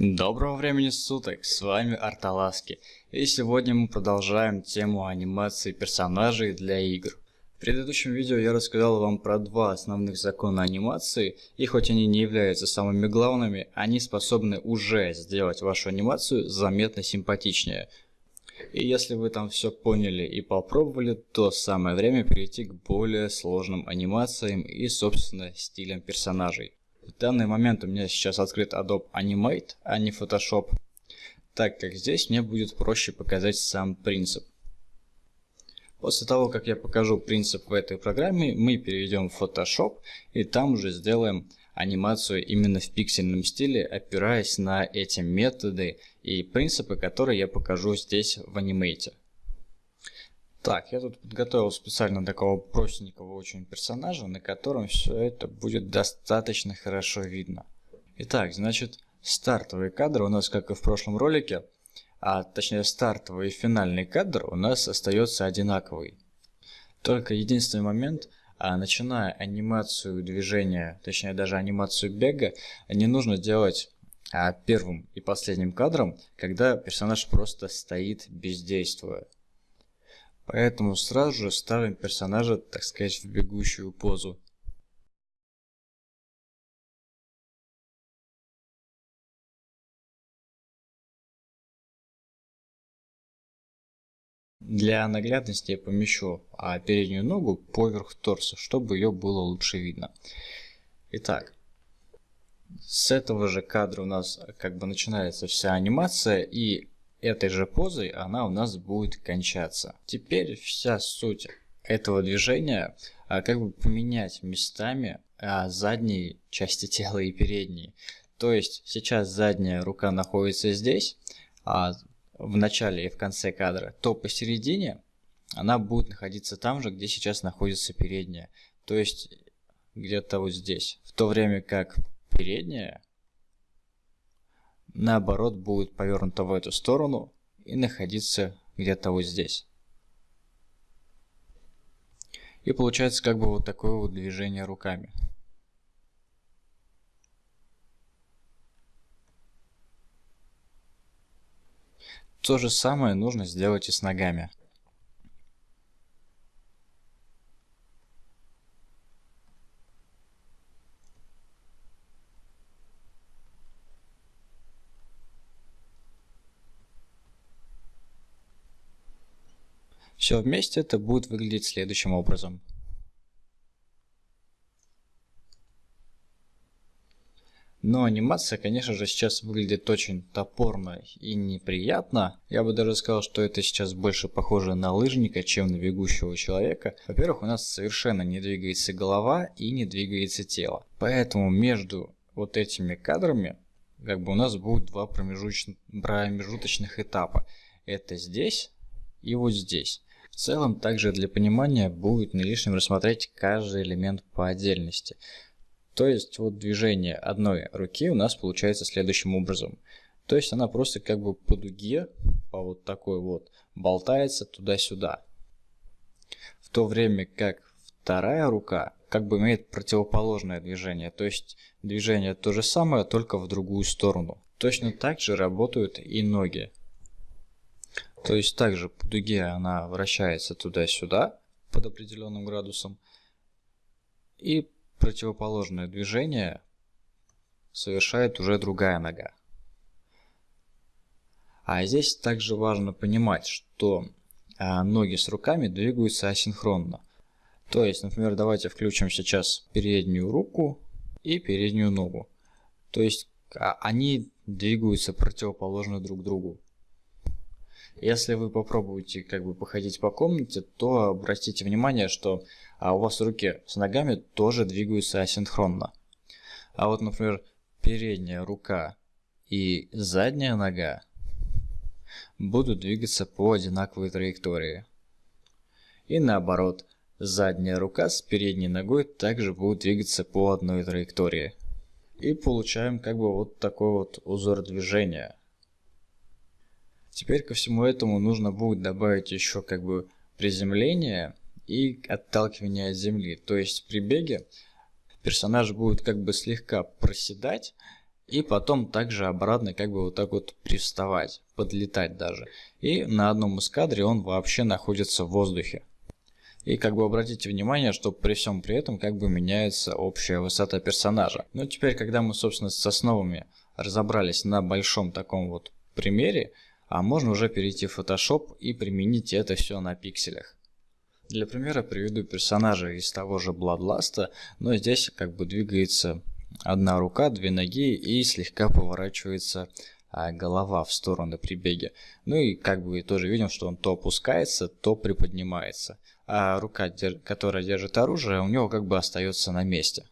Доброго времени суток, с вами Арталаски, и сегодня мы продолжаем тему анимации персонажей для игр. В предыдущем видео я рассказал вам про два основных закона анимации, и хоть они не являются самыми главными, они способны уже сделать вашу анимацию заметно симпатичнее. И если вы там все поняли и попробовали, то самое время перейти к более сложным анимациям и собственно стилям персонажей. В данный момент у меня сейчас открыт Adobe Animate, а не Photoshop, так как здесь мне будет проще показать сам принцип. После того, как я покажу принцип в этой программе, мы перейдем в Photoshop и там уже сделаем анимацию именно в пиксельном стиле, опираясь на эти методы и принципы, которые я покажу здесь в Animate. Так, я тут подготовил специально такого простенького очень персонажа, на котором все это будет достаточно хорошо видно. Итак, значит, стартовый кадр у нас, как и в прошлом ролике, а точнее стартовый и финальный кадр у нас остается одинаковый. Только единственный момент, а начиная анимацию движения, точнее даже анимацию бега, не нужно делать а, первым и последним кадром, когда персонаж просто стоит бездействуя. Поэтому сразу же ставим персонажа, так сказать, в бегущую позу. Для наглядности я помещу а, переднюю ногу поверх торса, чтобы ее было лучше видно. Итак, с этого же кадра у нас как бы начинается вся анимация и этой же позой она у нас будет кончаться. Теперь вся суть этого движения а, как бы поменять местами а, задние части тела и передние. То есть сейчас задняя рука находится здесь, а в начале и в конце кадра, то посередине она будет находиться там же, где сейчас находится передняя. То есть где-то вот здесь. В то время как передняя наоборот будет повернута в эту сторону и находиться где-то вот здесь. И получается как бы вот такое вот движение руками. То же самое нужно сделать и с ногами. Все вместе это будет выглядеть следующим образом. Но анимация, конечно же, сейчас выглядит очень топорно и неприятно. Я бы даже сказал, что это сейчас больше похоже на лыжника, чем на бегущего человека. Во-первых, у нас совершенно не двигается голова и не двигается тело. Поэтому между вот этими кадрами как бы у нас будет два промежуточных этапа. Это здесь и вот здесь. В целом, также для понимания будет не лишним рассмотреть каждый элемент по отдельности. То есть вот движение одной руки у нас получается следующим образом. То есть она просто как бы по дуге, по вот такой вот, болтается туда-сюда. В то время как вторая рука как бы имеет противоположное движение. То есть движение то же самое, только в другую сторону. Точно так же работают и ноги. То есть также по дуге она вращается туда-сюда под определенным градусом. И противоположное движение совершает уже другая нога. А здесь также важно понимать, что а, ноги с руками двигаются асинхронно. То есть, например, давайте включим сейчас переднюю руку и переднюю ногу. То есть а, они двигаются противоположно друг другу. Если вы попробуете как бы походить по комнате, то обратите внимание, что а, у вас руки с ногами тоже двигаются асинхронно. А вот, например, передняя рука и задняя нога будут двигаться по одинаковой траектории. И наоборот, задняя рука с передней ногой также будут двигаться по одной траектории. И получаем как бы вот такой вот узор движения. Теперь ко всему этому нужно будет добавить еще как бы приземление и отталкивание от земли. То есть при беге персонаж будет как бы слегка проседать И потом также обратно как бы вот так вот приставать, подлетать даже. И на одном из кадре он вообще находится в воздухе. И как бы обратите внимание, что при всем при этом как бы меняется общая высота персонажа. Ну теперь, когда мы собственно с основами разобрались на большом таком вот примере, а можно уже перейти в Photoshop и применить это все на пикселях. Для примера приведу персонажа из того же Bloodlust, но здесь как бы двигается одна рука, две ноги и слегка поворачивается а, голова в сторону при беге. Ну и как бы тоже видим, что он то опускается, то приподнимается. А рука, которая держит оружие, у него как бы остается на месте.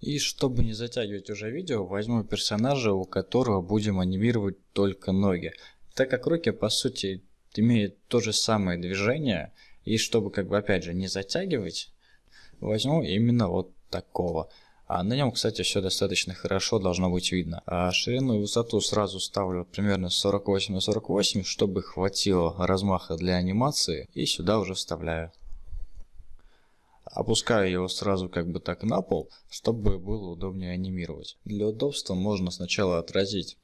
И чтобы не затягивать уже видео, возьму персонажа, у которого будем анимировать только ноги. Так как руки по сути имеют то же самое движение, и чтобы как бы опять же не затягивать, возьму именно вот такого. А на нем, кстати, все достаточно хорошо должно быть видно. А ширину и высоту сразу ставлю примерно 48 на 48, чтобы хватило размаха для анимации. И сюда уже вставляю. Опускаю его сразу как бы так на пол, чтобы было удобнее анимировать. Для удобства можно сначала отразить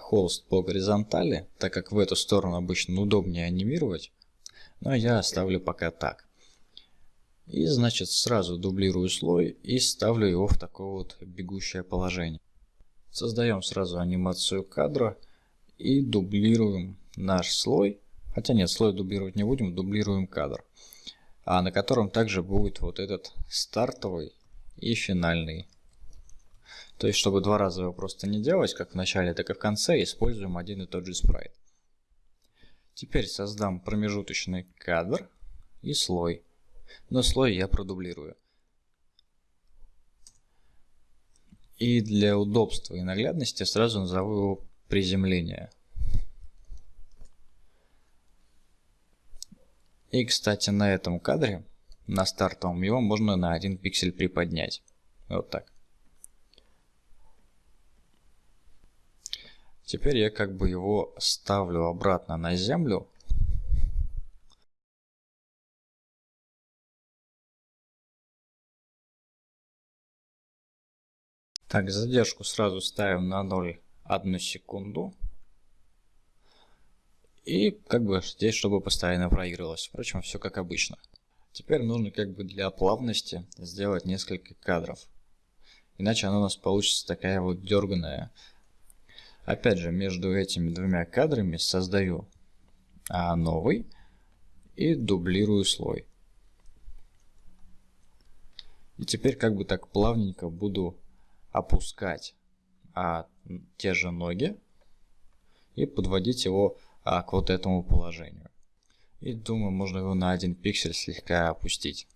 холст по горизонтали, так как в эту сторону обычно удобнее анимировать. Но я оставлю пока так. И значит сразу дублирую слой и ставлю его в такое вот бегущее положение. Создаем сразу анимацию кадра и дублируем наш слой. Хотя нет, слой дублировать не будем, дублируем кадр. А на котором также будет вот этот стартовый и финальный. То есть, чтобы два раза его просто не делать, как в начале, так и в конце, используем один и тот же спрайт. Теперь создам промежуточный кадр и слой но слой я продублирую. И для удобства и наглядности сразу назову его приземление. И, кстати, на этом кадре, на стартовом, его можно на один пиксель приподнять. Вот так. Теперь я как бы его ставлю обратно на землю Так, задержку сразу ставим на 0,1 секунду. И как бы здесь, чтобы постоянно проигрывалось. Впрочем, все как обычно. Теперь нужно как бы для плавности сделать несколько кадров. Иначе она у нас получится такая вот дерганая. Опять же, между этими двумя кадрами создаю а, новый и дублирую слой. И теперь как бы так плавненько буду опускать а, те же ноги и подводить его а, к вот этому положению. И думаю, можно его на один пиксель слегка опустить.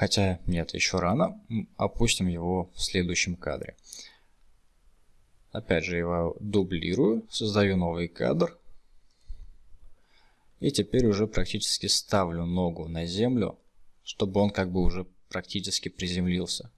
Хотя нет, еще рано. Опустим его в следующем кадре. Опять же его дублирую, создаю новый кадр. И теперь уже практически ставлю ногу на землю чтобы он как бы уже практически приземлился.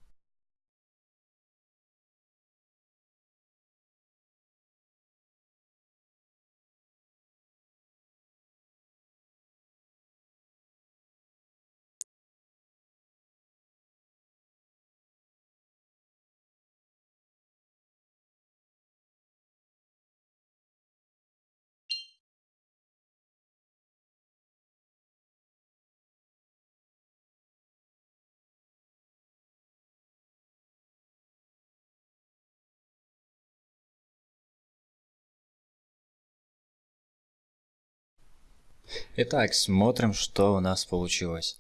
Итак, смотрим, что у нас получилось.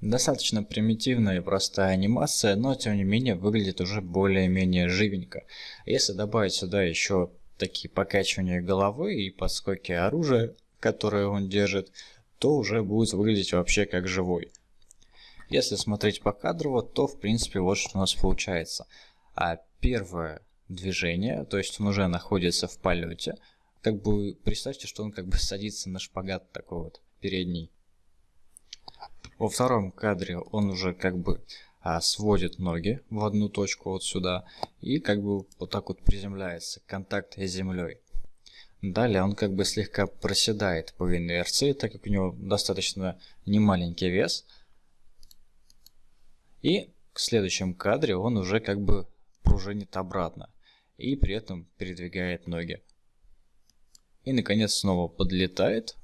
Достаточно примитивная и простая анимация, но тем не менее выглядит уже более-менее живенько. Если добавить сюда еще такие покачивания головы и подскоки оружия, которые он держит, то уже будет выглядеть вообще как живой. Если смотреть по кадру, то в принципе вот что у нас получается. А первое движение, то есть он уже находится в полете. Как бы представьте, что он как бы садится на шпагат такой вот передний. Во втором кадре он уже как бы а, сводит ноги в одну точку вот сюда и как бы вот так вот приземляется, контакт с землей. Далее он как бы слегка проседает по инерции, так как у него достаточно немаленький вес. И в следующем кадре он уже как бы пружинит обратно и при этом передвигает ноги. И наконец снова подлетает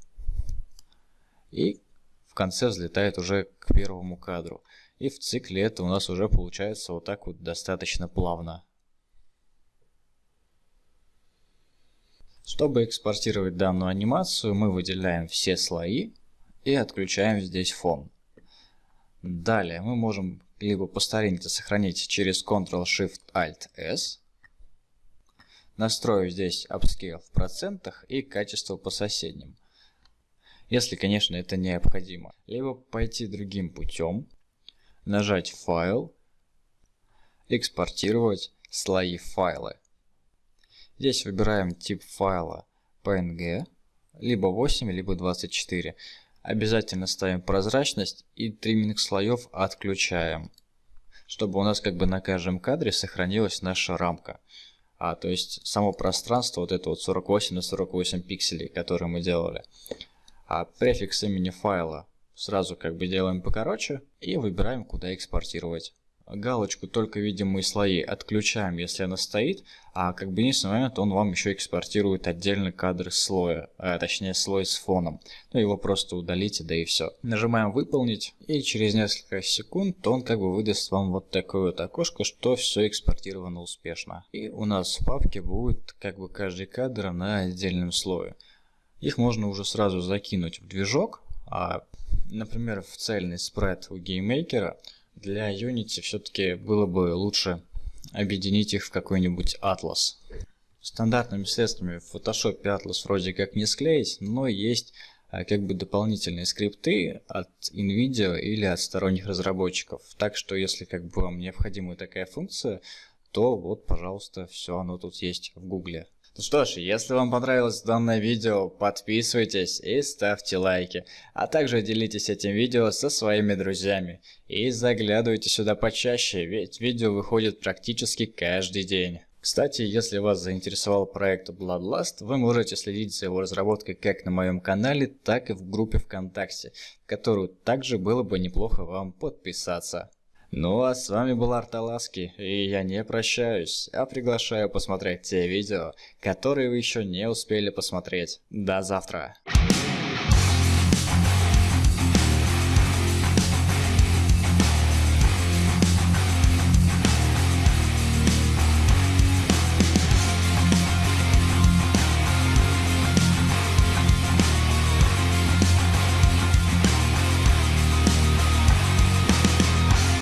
и в конце взлетает уже к первому кадру. И в цикле это у нас уже получается вот так вот достаточно плавно. Чтобы экспортировать данную анимацию, мы выделяем все слои и отключаем здесь фон. Далее мы можем либо по старинке сохранить через Ctrl-Shift-Alt-S, настроив здесь Upscale в процентах и качество по соседним. Если, конечно, это необходимо. Либо пойти другим путем, нажать «Файл», «Экспортировать слои файлы». Здесь выбираем тип файла PNG, либо 8, либо 24. Обязательно ставим прозрачность и тримминг слоев отключаем, чтобы у нас как бы на каждом кадре сохранилась наша рамка. А, то есть само пространство, вот это вот 48 на 48 пикселей, которые мы делали. А префикс имени файла сразу как бы делаем покороче и выбираем, куда экспортировать галочку только видимые слои отключаем, если она стоит, а как бы единственный момент, он вам еще экспортирует отдельный кадр слоя, а, точнее слой с фоном. Ну его просто удалите, да и все. Нажимаем выполнить, и через несколько секунд он как бы выдаст вам вот такое вот окошко, что все экспортировано успешно. И у нас в папке будет как бы каждый кадр на отдельном слое. Их можно уже сразу закинуть в движок, а, например, в цельный спрайт у GameMaker а – для Unity все-таки было бы лучше объединить их в какой-нибудь атлас. Стандартными средствами в Photoshop Atlas вроде как не склеить, но есть а, как бы дополнительные скрипты от NVIDIA или от сторонних разработчиков. Так что если как бы вам необходима такая функция, то вот, пожалуйста, все оно тут есть в Гугле. Ну что ж, если вам понравилось данное видео, подписывайтесь и ставьте лайки, а также делитесь этим видео со своими друзьями. И заглядывайте сюда почаще, ведь видео выходит практически каждый день. Кстати, если вас заинтересовал проект Bloodlust, вы можете следить за его разработкой как на моем канале, так и в группе ВКонтакте, в которую также было бы неплохо вам подписаться. Ну а с вами был Арталаски, и я не прощаюсь, а приглашаю посмотреть те видео, которые вы еще не успели посмотреть. До завтра!